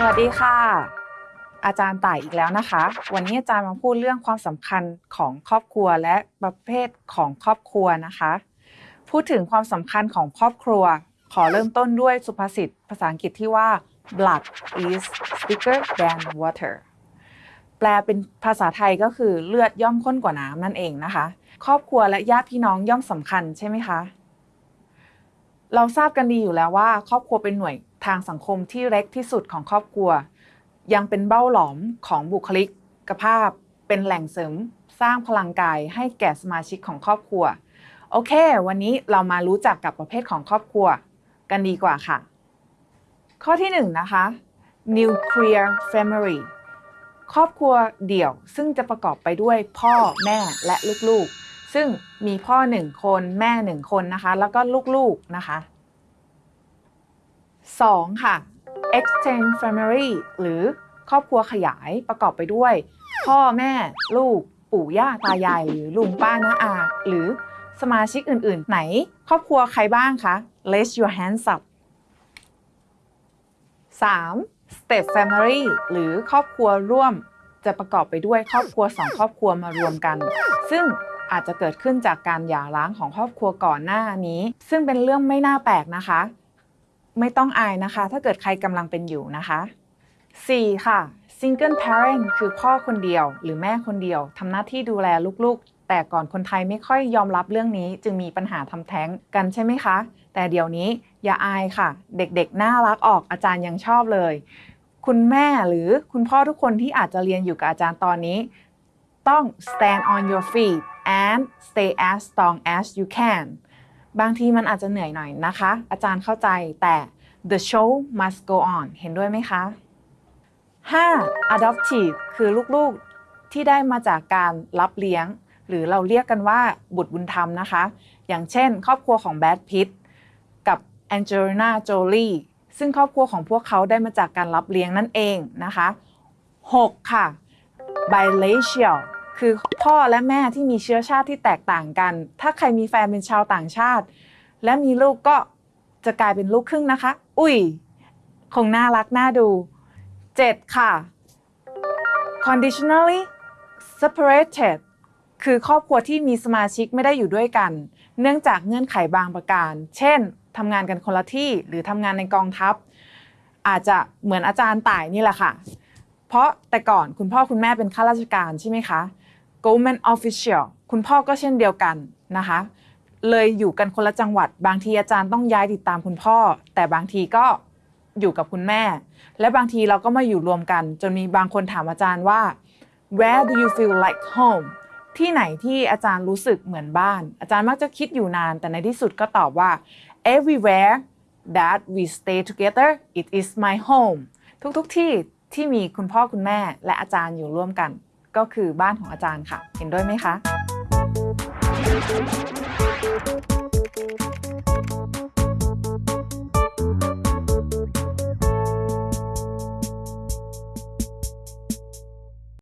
สวัสดีค่ะ อาจารย์ต่ายอีกแล้วนะคะ วันนี้อาจารย์มาพูดเรื่องความสำคัญของครอบครัวและประเภทของครอบครัวนะคะ พูดถึงความสำคัญของครอบครัว ขอเริ่มต้นด้วยสุภาษิตภาษาอังกฤษที่ว่า blood is thicker than water แปลเป็นภาษาไทยก็คือเลือดย่อมข้นกว่าน้ำนั่นเองนะคะ ครอบครัวและญาติพี่น้องย่อมสำคัญใช่ไหมคะ เราทราบกันดีอยู่แล้วว่า ครอบครัวเป็นหน่วย ทางสังคมที่เล็กที่สุดของครอบครัว ยังเป็นเบ้าหลอมของบุคลิกภาพ เป็นแหล่งเสริม สร้างพลังกายให้แก่สมาชิกของครอบครัว โอเค วันนี้เรามารู้จักกับประเภทของครอบครัวกันดีกว่าค่ะ ข้อที่1นนะคะ nuclear family ครอบครัวเดี่ยวซึ่งจะประกอบไปด้วยพ่อแม่และลูกๆ ซึ่งมีพ่อหนึ่งคนแม่หนึ่งคนนะคะ แล้วก็ลูกๆนะคะ 2. ค่ะ extended family หรือครอบครัวขยายประกอบไปด้วย พ่อแม่ลูก ปู่ย่าตายาย หรือลุงป้าน้าอา หรือสมาชิกอื่น ๆ ไหน ครอบครัวใครบ้างคะ raise your hands up 3. step family หรือครอบครัวร่วม จะประกอบไปด้วยครอบครัวสองครอบครัวมารวมกัน ซึ่งอาจจะเกิดขึ้นจากการหย่าร้างของครอบครัวก่อนหน้านี้ ซึ่งเป็นเรื่องไม่น่าแปลกนะคะ ไม่ต้องอายนะคะ ถ้าเกิดใครกำลังเป็นอยู่นะคะ 4. ค่ะ single parent คือพ่อคนเดียว หรือแม่คนเดียวทำหน้าที่ดูแลลูกๆ แต่ก่อนคนไทยไม่ค่อยยอมรับเรื่องนี้ จึงมีปัญหาทำแท้งกันใช่ไหมคะ แต่เดี๋ยวนี้อย่าอายค่ะ เด็กๆ น่ารักออกอาจารย์ยังชอบเลย คุณแม่หรือคุณพ่อทุกคนที่อาจจะเรียนอยู่กับอาจารย์ตอนนี้ ต้อง stand on your feet and stay as strong as you can บางทีมันอาจจะเหนื่อยหน่อยนะคะ อาจารย์เข้าใจแต่ the show must go on เห็นด้วยไหมคะ 5. adoptive คือลูกๆที่ได้มาจากการรับเลี้ยง หรือเราเรียกกันว่าบุตรบุญธรรมนะคะ อย่างเช่น ครอบครัวของแบดพิตกับแองเจลิน่าโจลีซึ่งครอบครัวของพวกเขาได้มาจากการรับเลี้ยงนั่นเองนะคะ 6. ค่ะ bilateral คือพ่อและแม่ที่มีเชื้อชาติที่แตกต่างกัน ถ้าใครมีแฟนเป็นชาวต่างชาติ และมีลูกก็จะกลายเป็นลูกครึ่งนะคะ อุ้ย คงน่ารักน่าดู 7. ค่ะ conditionally separated คือครอบครัวที่มีสมาชิกไม่ได้อยู่ด้วยกัน เนื่องจากเงื่อนไขบางประการ เช่นทำงานกันคนละที่หรือทำงานในกองทัพ อาจจะเหมือนอาจารย์ต่ายนี่แหละค่ะ เพราะแต่ก่อนคุณพ่อคุณแม่เป็นข้าราชการใช่ไหมคะ government official คุณพ่อก็เช่นเดียวกันนะคะ เลยอยู่กันคนละจังหวัด บางทีอาจารย์ต้องย้ายติดตามคุณพ่อ แต่บางทีก็อยู่กับคุณแม่ และบางทีเราก็มาอยู่รวมกัน จนมีบางคนถามอาจารย์ว่า where do you feel like home ที่ไหนที่อาจารย์รู้สึกเหมือนบ้าน อาจารย์มักจะคิดอยู่นาน แต่ในที่สุดก็ตอบว่า everywhere that we stay together it is my home ทุกๆทที่ ที่มีคุณพ่อคุณแม่และอาจารย์อยู่ร่วมกัน ก็คือบ้านของอาจารย์ค่ะ เห็นด้วยไหมคะ